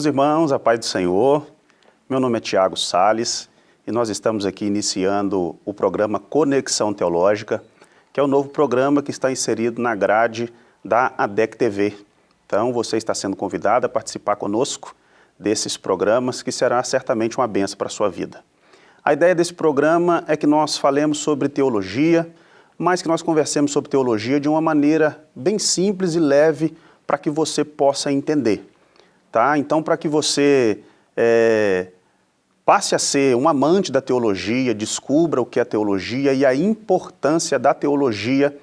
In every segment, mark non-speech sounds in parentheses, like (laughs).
Meus irmãos, a paz do Senhor, meu nome é Tiago Sales e nós estamos aqui iniciando o programa Conexão Teológica, que é o novo programa que está inserido na grade da ADEC TV. Então você está sendo convidado a participar conosco desses programas, que será certamente uma benção para a sua vida. A ideia desse programa é que nós falemos sobre teologia, mas que nós conversemos sobre teologia de uma maneira bem simples e leve para que você possa entender. Tá? Então, para que você é, passe a ser um amante da teologia, descubra o que é teologia e a importância da teologia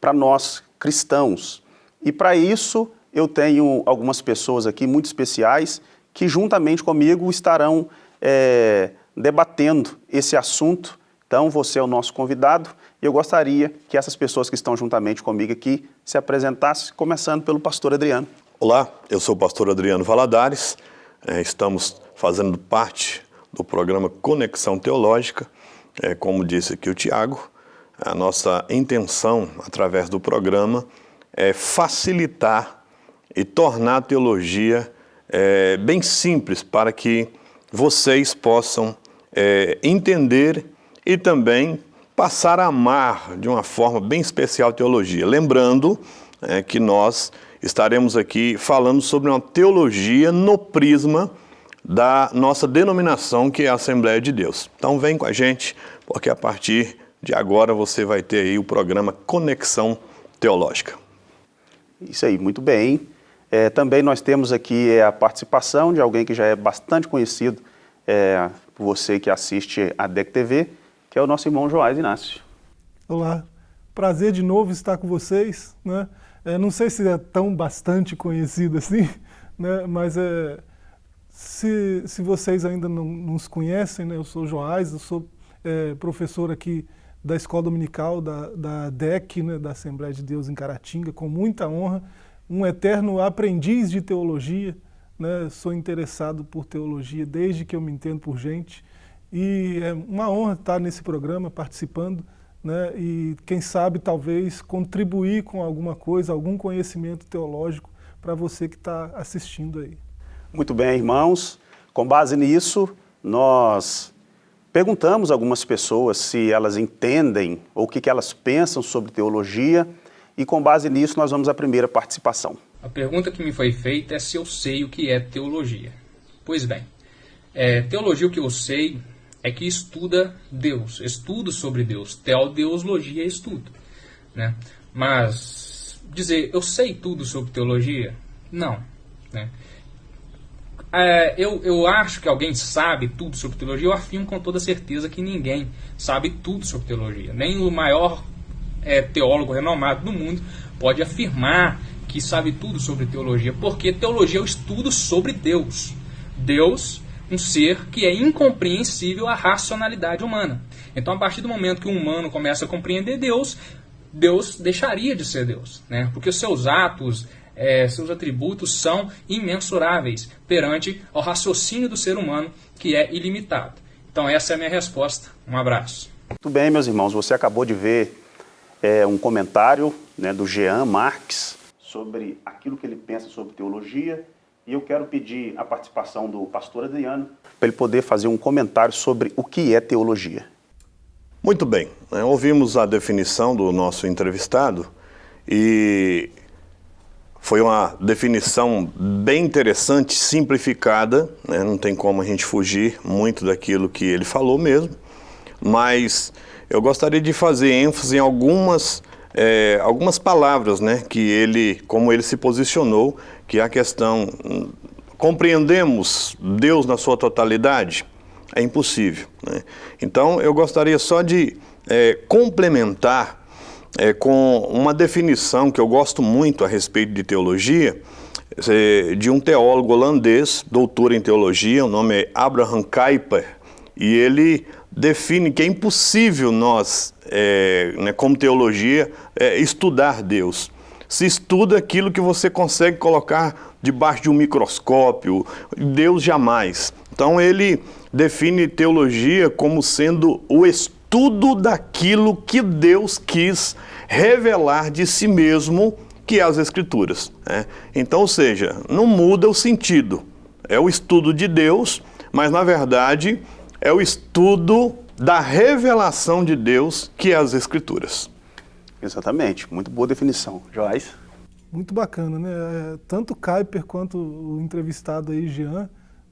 para nós cristãos. E para isso, eu tenho algumas pessoas aqui muito especiais que juntamente comigo estarão é, debatendo esse assunto. Então, você é o nosso convidado e eu gostaria que essas pessoas que estão juntamente comigo aqui se apresentassem, começando pelo pastor Adriano. Olá, eu sou o pastor Adriano Valadares, é, estamos fazendo parte do programa Conexão Teológica, é, como disse aqui o Tiago, a nossa intenção através do programa é facilitar e tornar a teologia é, bem simples para que vocês possam entender e também passar a amar de uma forma bem especial a teologia. Lembrando que nós estaremos aqui falando sobre uma teologia no prisma da nossa denominação, que é a Assembleia de Deus. Então vem com a gente, porque a partir de agora você vai ter aí o programa Conexão Teológica. Isso aí, muito bem. É, também nós temos aqui é, a participação de alguém que já é bastante conhecido é, por você que assiste a DEC TV, que é o nosso irmão Joás Inácio. Olá, prazer de novo estar com vocês. Né? É, não sei se é tão bastante conhecido assim, (laughs) né? mas é, se, se vocês ainda não nos conhecem, né? eu sou Joás, eu sou é, professor aqui da Escola Dominical da, da DEC, né? da Assembleia de Deus em Caratinga, com muita honra um eterno aprendiz de teologia, né? sou interessado por teologia desde que eu me entendo por gente, e é uma honra estar nesse programa, participando, né? e quem sabe talvez contribuir com alguma coisa, algum conhecimento teológico para você que está assistindo aí. Muito bem, irmãos. Com base nisso, nós perguntamos a algumas pessoas se elas entendem ou o que, que elas pensam sobre teologia, e com base nisso nós vamos à primeira participação. A pergunta que me foi feita é se eu sei o que é teologia. Pois bem, é, teologia o que eu sei é que estuda Deus, estudo sobre Deus, teodeuslogia é estudo. Né? Mas dizer eu sei tudo sobre teologia, não. Né? É, eu, eu acho que alguém sabe tudo sobre teologia, eu afirmo com toda certeza que ninguém sabe tudo sobre teologia. Nem o maior é, teólogo renomado do mundo pode afirmar que sabe tudo sobre teologia, porque teologia é o estudo sobre Deus. Deus, um ser que é incompreensível à racionalidade humana. Então, a partir do momento que o humano começa a compreender Deus, Deus deixaria de ser Deus, né? porque os seus atos, é, seus atributos são imensuráveis perante ao raciocínio do ser humano, que é ilimitado. Então, essa é a minha resposta. Um abraço. Muito bem, meus irmãos, você acabou de ver é, um comentário né, do Jean Marques sobre aquilo que ele pensa sobre teologia e eu quero pedir a participação do pastor Adriano para ele poder fazer um comentário sobre o que é teologia. Muito bem, né, ouvimos a definição do nosso entrevistado e foi uma definição bem interessante, simplificada, né, não tem como a gente fugir muito daquilo que ele falou mesmo, mas eu gostaria de fazer ênfase em algumas, é, algumas palavras, né, que ele, como ele se posicionou, que a questão, compreendemos Deus na sua totalidade? É impossível. Né? Então, eu gostaria só de é, complementar é, com uma definição que eu gosto muito a respeito de teologia, é, de um teólogo holandês, doutor em teologia, o nome é Abraham Kuyper, e ele define que é impossível nós, é, né, como teologia, é, estudar Deus. Se estuda aquilo que você consegue colocar debaixo de um microscópio, Deus jamais. Então ele define teologia como sendo o estudo daquilo que Deus quis revelar de si mesmo, que é as Escrituras. Né? Então, ou seja, não muda o sentido, é o estudo de Deus, mas na verdade é o estudo da revelação de Deus, que é as Escrituras. Exatamente, muito boa definição. Joás? Muito bacana, né? É, tanto Kuiper quanto o entrevistado aí, Jean,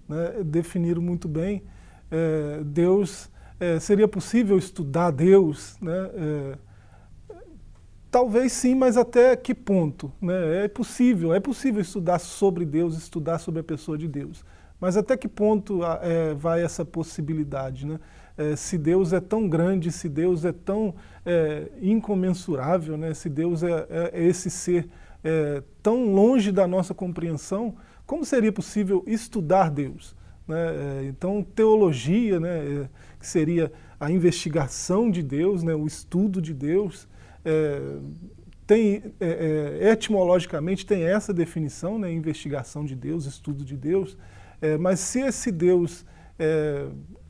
né, definiram muito bem. É, Deus, é, seria possível estudar Deus, né? É, talvez sim, mas até que ponto? Né? É possível, é possível estudar sobre Deus, estudar sobre a pessoa de Deus. Mas até que ponto é, vai essa possibilidade? Né? É, se Deus é tão grande, se Deus é tão é, incomensurável, né? se Deus é, é, é esse ser é, tão longe da nossa compreensão, como seria possível estudar Deus? Né? então, teologia, né, que seria a investigação de Deus, né, o estudo de Deus, tem, etimologicamente tem essa definição, né, investigação de Deus, estudo de Deus, mas se esse Deus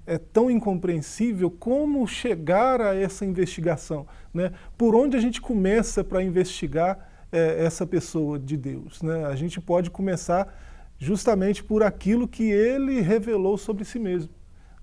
é tão incompreensível, como chegar a essa investigação? Né? Por onde a gente começa para investigar é, essa pessoa de Deus? Né? A gente pode começar justamente por aquilo que ele revelou sobre si mesmo.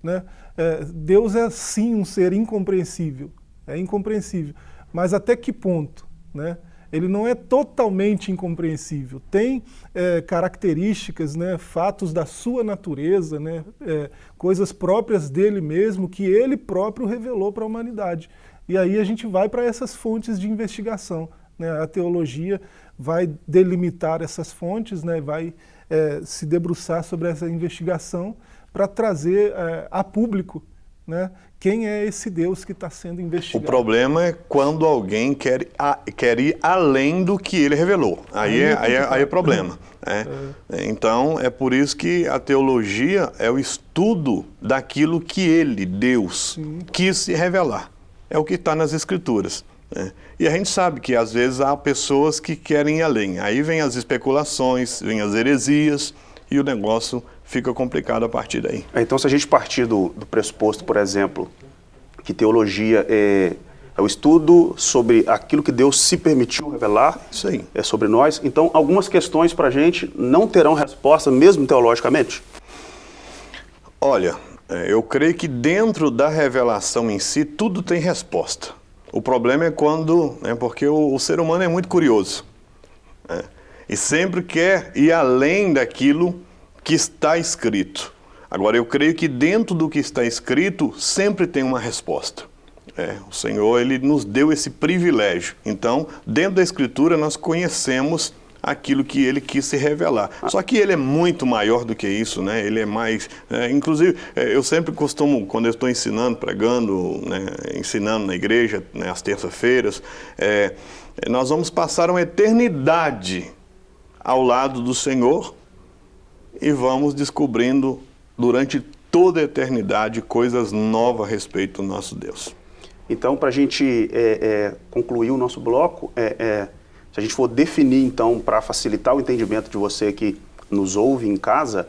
Né? É, Deus é sim um ser incompreensível, é incompreensível, mas até que ponto? Né? Ele não é totalmente incompreensível. Tem é, características, né, fatos da sua natureza, né, é, coisas próprias dele mesmo, que ele próprio revelou para a humanidade. E aí a gente vai para essas fontes de investigação. Né, a teologia vai delimitar essas fontes, né, vai é, se debruçar sobre essa investigação para trazer é, a público né, quem é esse Deus que está sendo investigado. O problema é quando alguém quer, a, quer ir além do que ele revelou. Aí, é, aí, é, aí é problema. Né? É. Então, é por isso que a teologia é o estudo daquilo que ele, Deus, Sim. quis se revelar. É o que está nas Escrituras. Né? E a gente sabe que às vezes há pessoas que querem ir além. Aí vem as especulações, vem as heresias e o negócio fica complicado a partir daí. É, então, se a gente partir do, do pressuposto, por exemplo, que teologia é, é, o estudo sobre aquilo que Deus se permitiu revelar aí. É sobre nós, então algumas questões para a gente não terão resposta, mesmo teologicamente? Olha, é, eu creio que dentro da revelação em si, tudo tem resposta. O problema é quando, né, porque o, o ser humano é muito curioso. Né, e sempre quer ir além daquilo que está escrito. Agora, eu creio que dentro do que está escrito sempre tem uma resposta. É, o Senhor ele nos deu esse privilégio. Então, dentro da Escritura, nós conhecemos aquilo que ele quis se revelar. Só que ele é muito maior do que isso, né? Ele é mais... É, inclusive, é, eu sempre costumo, quando eu estou ensinando, pregando, né, ensinando na igreja, né, às terças-feiras, é, nós vamos passar uma eternidade ao lado do Senhor e vamos descobrindo durante toda a eternidade coisas novas a respeito do nosso Deus. Então, para a gente é, é, concluir o nosso bloco, é, é se a gente for definir, então, para facilitar o entendimento de você que nos ouve em casa,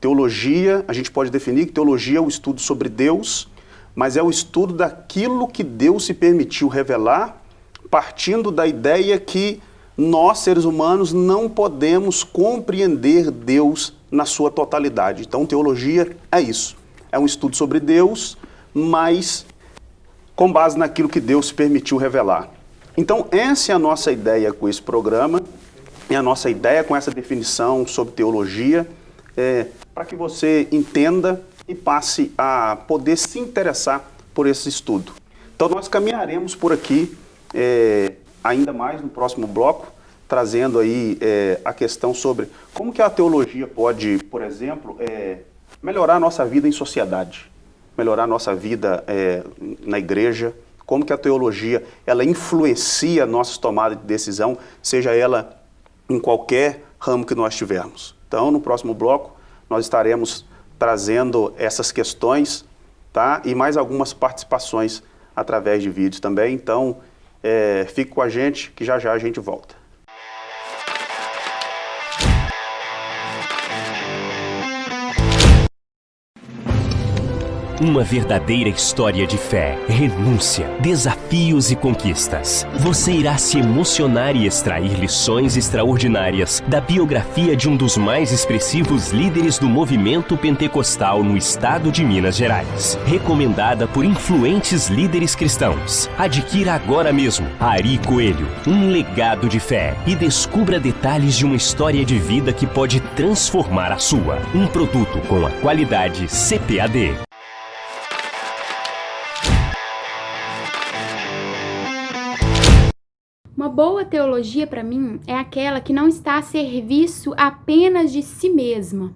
teologia, a gente pode definir que teologia é o estudo sobre Deus, mas é o estudo daquilo que Deus se permitiu revelar, partindo da ideia que nós, seres humanos, não podemos compreender Deus na sua totalidade. Então, teologia é isso. É um estudo sobre Deus, mas com base naquilo que Deus permitiu revelar. Então, essa é a nossa ideia com esse programa, é a nossa ideia com essa definição sobre teologia, é, para que você entenda e passe a poder se interessar por esse estudo. Então, nós caminharemos por aqui é, ainda mais no próximo bloco, trazendo aí é, a questão sobre como que a teologia pode, por exemplo, é, melhorar a nossa vida em sociedade, melhorar a nossa vida é, na igreja, como que a teologia ela influencia a nossa tomada de decisão, seja ela em qualquer ramo que nós tivermos. Então, no próximo bloco, nós estaremos trazendo essas questões tá? e mais algumas participações através de vídeos também. Então, é, fique com a gente, que já já a gente volta. Uma verdadeira história de fé, renúncia, desafios e conquistas. Você irá se emocionar e extrair lições extraordinárias da biografia de um dos mais expressivos líderes do movimento pentecostal no estado de Minas Gerais. Recomendada por influentes líderes cristãos. Adquira agora mesmo Ari Coelho, um legado de fé e descubra detalhes de uma história de vida que pode transformar a sua. Um produto com a qualidade CPAD. Uma boa teologia para mim é aquela que não está a serviço apenas de si mesma.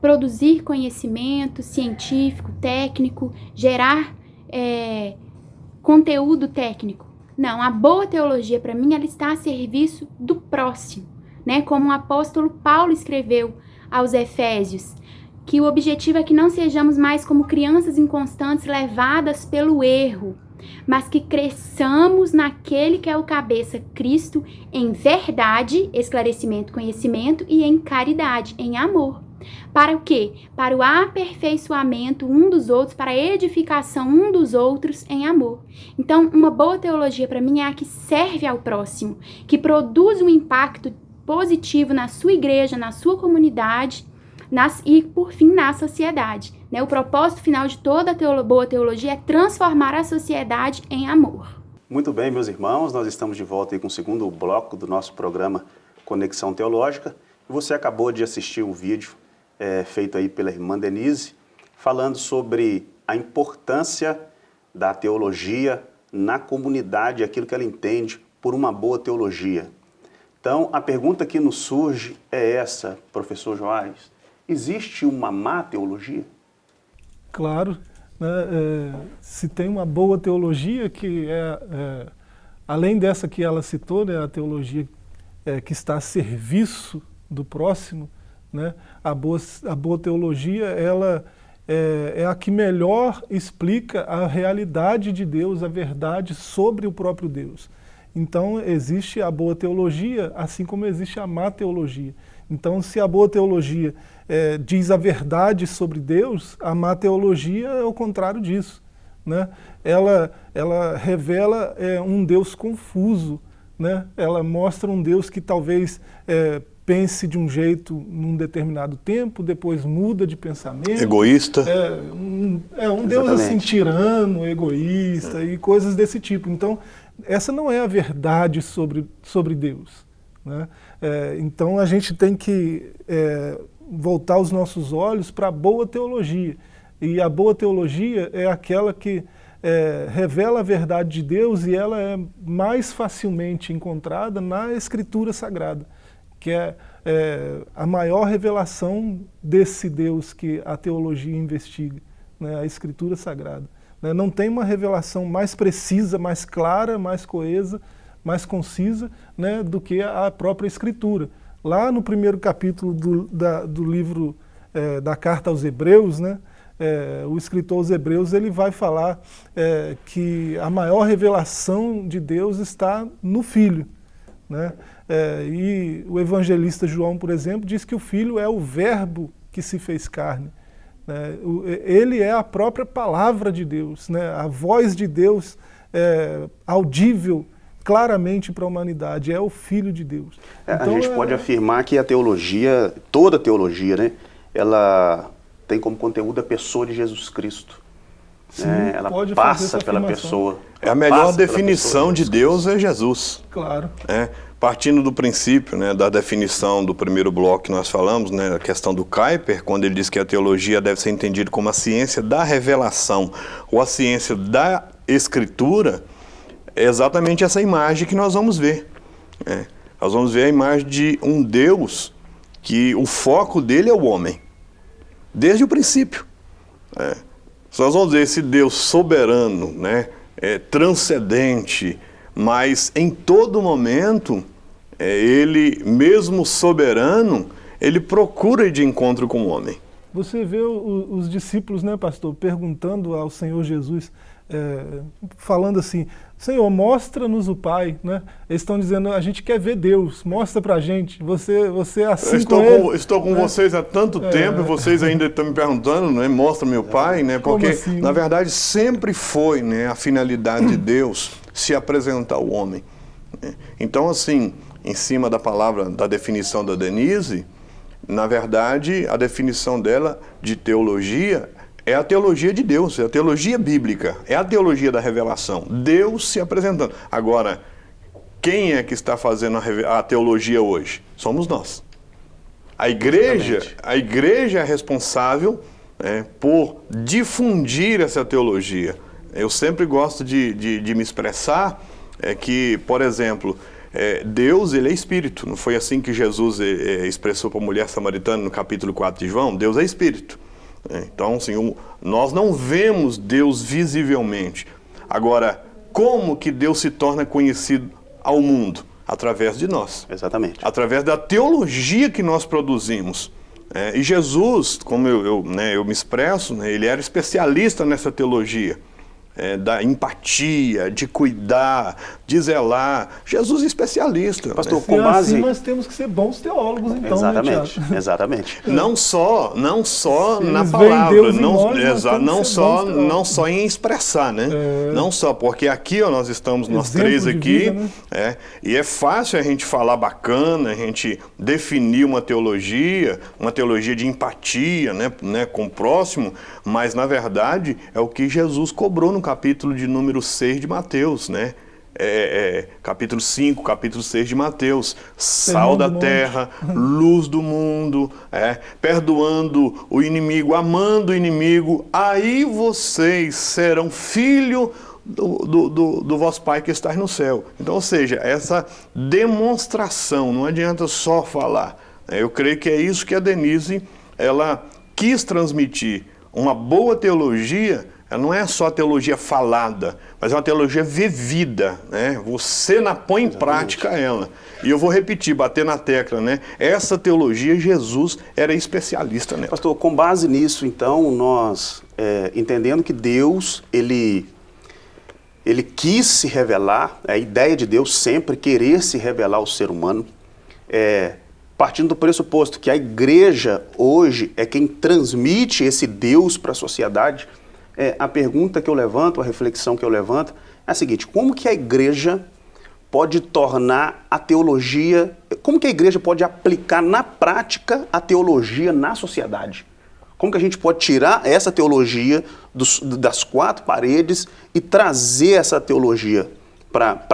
Produzir conhecimento científico, técnico, gerar é, conteúdo técnico. Não, a boa teologia para mim ela está a serviço do próximo, né? Como o apóstolo Paulo escreveu aos Efésios, que o objetivo é que não sejamos mais como crianças inconstantes levadas pelo erro, mas que cresçamos naquele que é o cabeça, Cristo, em verdade, esclarecimento, conhecimento e em caridade, em amor. Para o quê? Para o aperfeiçoamento um dos outros, para a edificação um dos outros em amor. Então, uma boa teologia para mim é a que serve ao próximo, que produz um impacto positivo na sua igreja, na sua comunidade nas, e, por fim, na sociedade. Né? O propósito final de toda teolo boa teologia é transformar a sociedade em amor. Muito bem, meus irmãos, nós estamos de volta com o segundo bloco do nosso programa Conexão Teológica. Você acabou de assistir um vídeo é, feito aí pela irmã Denise, falando sobre a importância da teologia na comunidade, aquilo que ela entende por uma boa teologia. Então, a pergunta que nos surge é essa, professor Joares. Existe uma má teologia? Claro. Né, é, se tem uma boa teologia, que é, é, além dessa que ela citou, né, a teologia é, que está a serviço do próximo, né, a, boa, a boa teologia ela é, é a que melhor explica a realidade de Deus, a verdade sobre o próprio Deus. Então existe a boa teologia, assim como existe a má teologia. Então se a boa teologia é, diz a verdade sobre Deus, a má teologia é o contrário disso. Né? Ela, ela revela é, um Deus confuso, né? ela mostra um Deus que talvez é, pense de um jeito num determinado tempo, depois muda de pensamento. Egoísta. É um, é um Deus assim tirano, egoísta e coisas desse tipo. Então, essa não é a verdade sobre, sobre Deus. Né? É, então a gente tem que é, voltar os nossos olhos para a boa teologia. E a boa teologia é aquela que é, revela a verdade de Deus e ela é mais facilmente encontrada na Escritura Sagrada, que é, é a maior revelação desse Deus que a teologia investiga, né, a Escritura Sagrada. Né, não tem uma revelação mais precisa, mais clara, mais coesa, mais concisa né, do que a própria Escritura. Lá no primeiro capítulo do, da, do livro é, da Carta aos Hebreus, né, é, o escritor aos Hebreus ele vai falar é, que a maior revelação de Deus está no Filho. Né? E o evangelista João, por exemplo, diz que o Filho é o verbo que se fez carne. Né? Ele é a própria palavra de Deus, né? a voz de Deus é, audível claramente para a humanidade, é o Filho de Deus. É, então, a gente é... pode afirmar que a teologia, toda teologia, né, ela tem como conteúdo a pessoa de Jesus Cristo. Sim, né? Ela passa pela pessoa. É a melhor definição de Deus é Jesus. Claro. É, partindo do princípio, né, da definição do primeiro bloco que nós falamos, né, a questão do Kuyper, quando ele diz que a teologia deve ser entendida como a ciência da revelação ou a ciência da escritura, é exatamente essa imagem que nós vamos ver. É. Nós vamos ver a imagem de um Deus que o foco dele é o homem, desde o princípio. É. Nós vamos ver esse Deus soberano, né, é, transcendente, mas em todo momento, é, ele, mesmo soberano, ele procura ir de encontro com o homem. Você vê o, os discípulos, né, pastor, perguntando ao Senhor Jesus, é, falando assim, Senhor, mostra-nos o Pai, né? Eles estão dizendo, a gente quer ver Deus, mostra pra gente, você, você é assim estou com, com ele, Estou com né? vocês há tanto É. tempo e vocês ainda estão me perguntando, né? Mostra meu Pai, né? Porque, assim, na verdade, sempre foi né, a finalidade de (clears throat) Deus se apresentar ao homem. né? Então, assim, em cima da palavra, da definição da Denise, na verdade, a definição dela de teologia é a teologia de Deus, é a teologia bíblica, é a teologia da revelação. Deus se apresentando. Agora, quem é que está fazendo a, teologia hoje? Somos nós. A igreja, Exatamente. a igreja é responsável né, por difundir essa teologia. Eu sempre gosto de, de- de me expressar é que, por exemplo, é, Deus ele é espírito. Não foi assim que Jesus é, é, expressou para a mulher samaritana no capítulo 4 de João? Deus é espírito. É, Então, assim, nós não vemos Deus visivelmente. Agora, como que Deus se torna conhecido ao mundo? Através de nós Exatamente. através da teologia que nós produzimos. É, e Jesus, como eu, eu, né, eu me expresso, né, ele era especialista nessa teologia. É, da empatia, de cuidar, de zelar. Jesus é especialista. Pastor, né? Com é base... assim, nós temos que ser bons teólogos, então, Exatamente, né, (laughs) exatamente. Não só, não só na palavra, não, nós, não só, não só em expressar, né? É. Não só, porque aqui ó, nós estamos, nós Exemplo três aqui, vida, né? é, e é fácil a gente falar bacana, a gente definir uma teologia, uma teologia de empatia, né, né, com o próximo, mas na verdade é o que Jesus cobrou no capítulo de número 6 de Mateus, né? É, é, capítulo 5, capítulo 6 de Mateus, sal da terra, (laughs) luz do mundo, é, perdoando o inimigo, amando o inimigo, aí vocês serão filho do, do, do, do vosso Pai que está no céu. Então, ou seja, essa demonstração, não adianta só falar. Eu creio que é isso que a Denise ela quis transmitir. Uma boa teologia, ela não é só teologia falada, mas é uma teologia vivida, né? Você na põe em prática ela. E eu vou repetir, bater na tecla, né? Essa teologia Jesus era especialista nela. Pastor, com base nisso, então, nós, é, entendendo que Deus, ele, ele quis se revelar, a ideia de Deus sempre querer se revelar ao ser humano, é, partindo do pressuposto que a igreja hoje é quem transmite esse Deus para a sociedade, é, a pergunta que eu levanto, a reflexão que eu levanto é a seguinte, como que a igreja pode tornar a teologia, como que a igreja pode aplicar na prática a teologia na sociedade? Como que a gente pode tirar essa teologia dos- das quatro paredes e trazer essa teologia para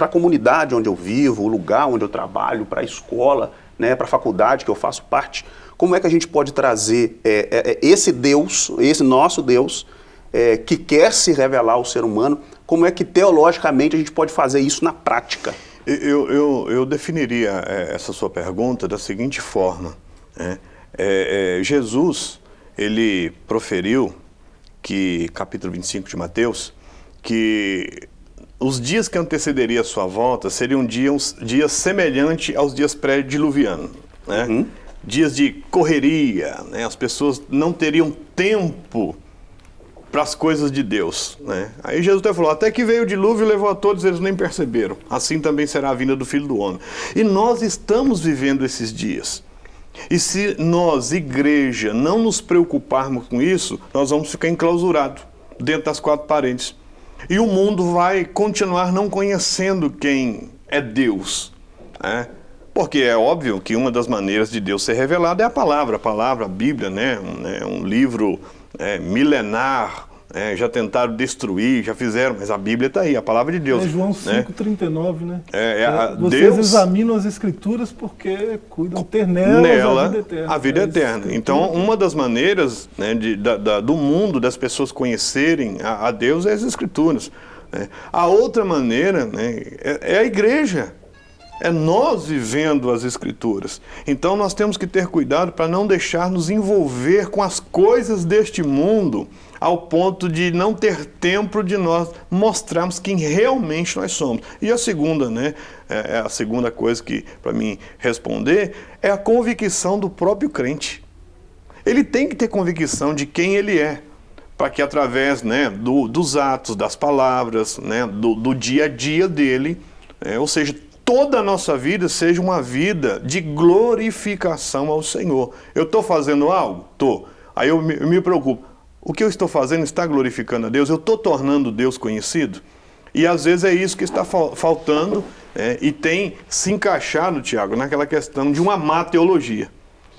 a comunidade onde eu vivo, o lugar onde eu trabalho, para a escola, né, para a faculdade que eu faço parte? Como é que a gente pode trazer é, é, é, esse Deus, esse nosso Deus, é, que quer se revelar ao ser humano, como é que teologicamente a gente pode fazer isso na prática? Eu, eu, eu definiria é, essa sua pergunta da seguinte forma. né? É, Jesus, ele proferiu que, capítulo 25 de Mateus, que os dias que antecederiam a sua volta seriam dias, dias semelhantes aos dias pré-diluvianos. Né? Dias de correria, né? as pessoas não teriam tempo para as coisas de Deus. Né? Aí Jesus até falou, até que veio o dilúvio e levou a todos, eles nem perceberam. Assim também será a vinda do Filho do Homem. E nós estamos vivendo esses dias. E se nós, igreja, não nos preocuparmos com isso, nós vamos ficar enclausurados dentro das quatro paredes. E o mundo vai continuar não conhecendo quem é Deus. Né? Porque é óbvio que uma das maneiras de Deus ser revelado é a palavra, a palavra, a Bíblia, né? um, né? um livro é, milenar, é, já tentaram destruir, já fizeram, mas a Bíblia está aí, a palavra de Deus. É João né? 5,39, né? É, é, a- Vocês Deus- examinam as escrituras porque cuidam ter nelas nela a vida eterna. a vida É, eterna. Então, uma das maneiras né, de- da- da- do mundo das pessoas conhecerem a, a Deus é as Escrituras. né. A outra maneira né, é, é a igreja. É nós vivendo as Escrituras. Então, nós temos que ter cuidado para não deixar nos envolver com as coisas deste mundo ao ponto de não ter tempo de nós mostrarmos quem realmente nós somos. E a segunda, né, é é a segunda coisa que para mim responder é a convicção do próprio crente. Ele tem que ter convicção de quem ele é, para que através né, do, dos atos, das palavras, né, do, do dia a dia dele, é, ou seja, toda a nossa vida seja uma vida de glorificação ao Senhor. Eu estou fazendo algo? Estou. Aí eu me, eu me preocupo. O que eu estou fazendo está glorificando a Deus? Eu estou tornando Deus conhecido? E às vezes é isso que está faltando é, e tem se encaixado, Tiago, naquela questão de uma má teologia.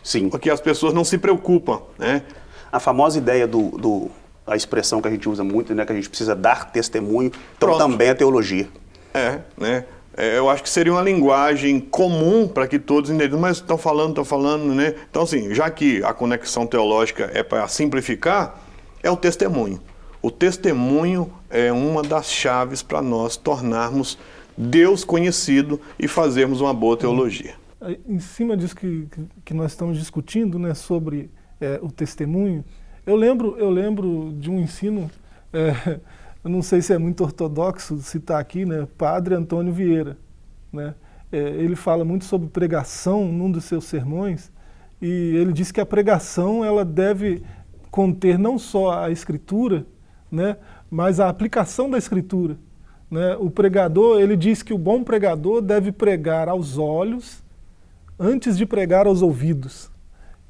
Sim. Porque as pessoas não se preocupam. Né? A famosa ideia do, do a expressão que a gente usa muito, né, que a gente precisa dar testemunho, então Pronto. também é teologia. É, né? É, eu acho que seria uma linguagem comum para que todos entendam, mas estão falando, estão falando, né? Então, assim, já que a conexão teológica é para simplificar, é o testemunho. O testemunho é uma das chaves para nós tornarmos Deus conhecido e fazermos uma boa teologia. Em cima disso que, que nós estamos discutindo, né, sobre é, o testemunho, eu lembro, eu lembro de um ensino, é, eu não sei se é muito ortodoxo citar aqui, né, Padre Antônio Vieira. Né, é, ele fala muito sobre pregação num dos seus sermões, e ele diz que a pregação ela deve conter não só a escritura, né, mas a aplicação da escritura. Né? O pregador, ele diz que o bom pregador deve pregar aos olhos antes de pregar aos ouvidos.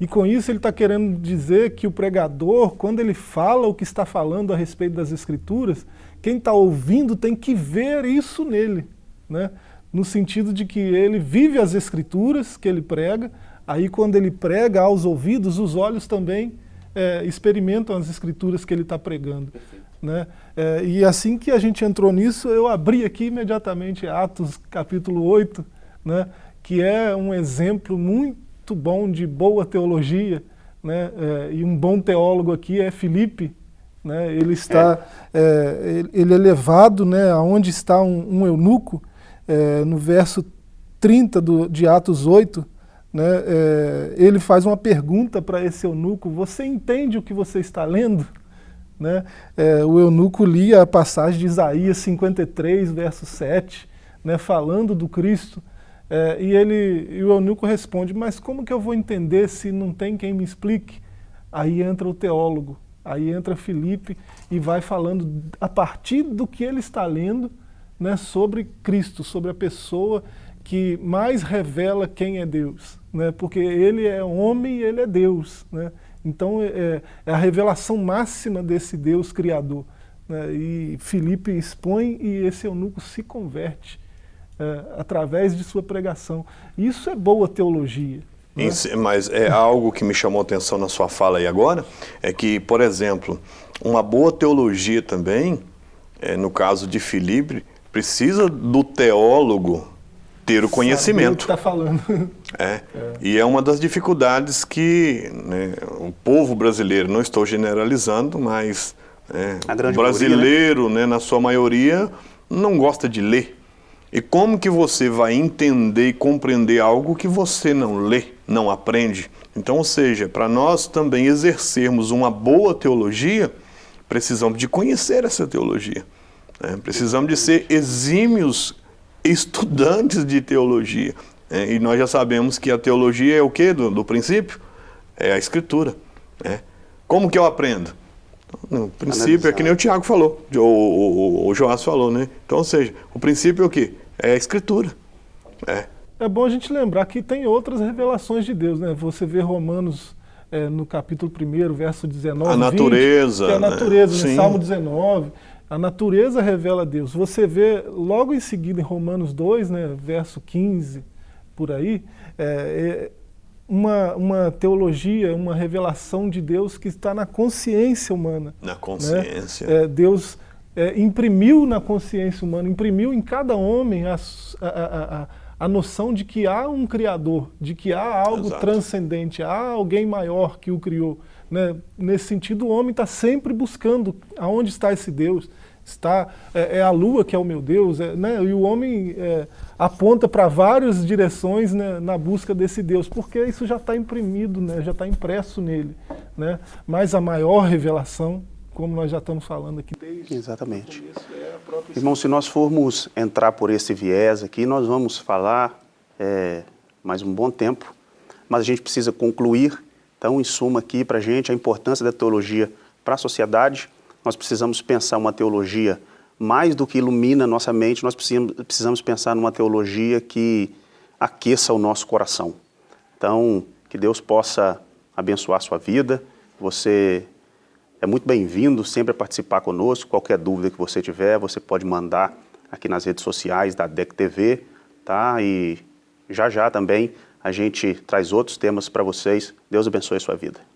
E com isso ele está querendo dizer que o pregador, quando ele fala o que está falando a respeito das escrituras, quem está ouvindo tem que ver isso nele, né? no sentido de que ele vive as escrituras que ele prega, aí quando ele prega aos ouvidos, os olhos também é, experimentam as escrituras que ele está pregando. Né? É, e assim que a gente entrou nisso, eu abri aqui imediatamente Atos capítulo 8, né? que é um exemplo muito bom de boa teologia, né? É, e um bom teólogo aqui é Filipe, né? ele está, é. é ele é levado né, aonde está um, um eunuco, é, no verso 30 do, de Atos 8, né, é, ele faz uma pergunta para esse eunuco, você entende o que você está lendo? Né? É, o eunuco lia a passagem de Isaías 53, verso 7, né, falando do Cristo, é, e, ele, e o eunuco responde, mas como que eu vou entender se não tem quem me explique? Aí entra o teólogo, aí entra Felipe e vai falando a partir do que ele está lendo né, sobre Cristo, sobre a pessoa que mais revela quem é Deus, né, porque ele é homem e ele é Deus. Né, então é, é, é a revelação máxima desse Deus Criador. Né? E Filipe expõe e esse eunuco se converte é, através de sua pregação. Isso é boa teologia. Né? Mas é algo que me chamou a atenção na sua fala aí agora, é que, por exemplo, uma boa teologia também, é, no caso de Filipe, precisa do teólogo ter o conhecimento. está falando. (laughs) É. é. E é uma das dificuldades que né, o povo brasileiro, não estou generalizando, mas é, o brasileiro, maioria, né? né, na sua maioria, não gosta de ler. E como que você vai entender e compreender algo que você não lê, não aprende? Então, ou seja, para nós também exercermos uma boa teologia, precisamos de conhecer essa teologia. Né? Precisamos de ser exímios estudantes de teologia. É, e nós já sabemos que a teologia é o que do, do princípio? É a escritura. Né? Como que eu aprendo? No princípio é que nem o Tiago falou, o, o, o Joás falou, né? Então, ou seja, o princípio é o quê? É a escritura. É. é bom a gente lembrar que tem outras revelações de Deus, né? Você vê Romanos é, no capítulo 1, verso 19, A natureza. 20, que é a natureza, né? Salmo 19. A natureza revela Deus. Você vê logo em seguida em Romanos 2, né, verso 15, por aí, é, é uma, uma teologia, uma revelação de Deus que está na consciência humana. Na consciência. Né? É, Deus é, imprimiu na consciência humana, imprimiu em cada homem a, a, a, a noção de que há um Criador, de que há algo Exato. transcendente, há alguém maior que o criou. Né? Nesse sentido, o homem está sempre buscando aonde está esse Deus está é, é, a lua que é o meu Deus, é, né? e o homem é, aponta para várias direções né, na busca desse Deus, porque isso já está imprimido, né, já está impresso nele. Né? Mas a maior revelação, como nós já estamos falando aqui desde Exatamente. Começo, é Irmão, se nós formos entrar por esse viés aqui, nós vamos falar é, mais um bom tempo, mas a gente precisa concluir, então, em suma aqui para a gente, a importância da teologia para a sociedade, nós precisamos pensar uma teologia mais do que ilumina nossa mente, nós precisamos, precisamos pensar numa teologia que aqueça o nosso coração. Então, que Deus possa abençoar a sua vida. Você é muito bem-vindo sempre a participar conosco. Qualquer dúvida que você tiver, você pode mandar aqui nas redes sociais da DEC TV, tá? E já já também a gente traz outros temas para vocês. Deus abençoe a sua vida.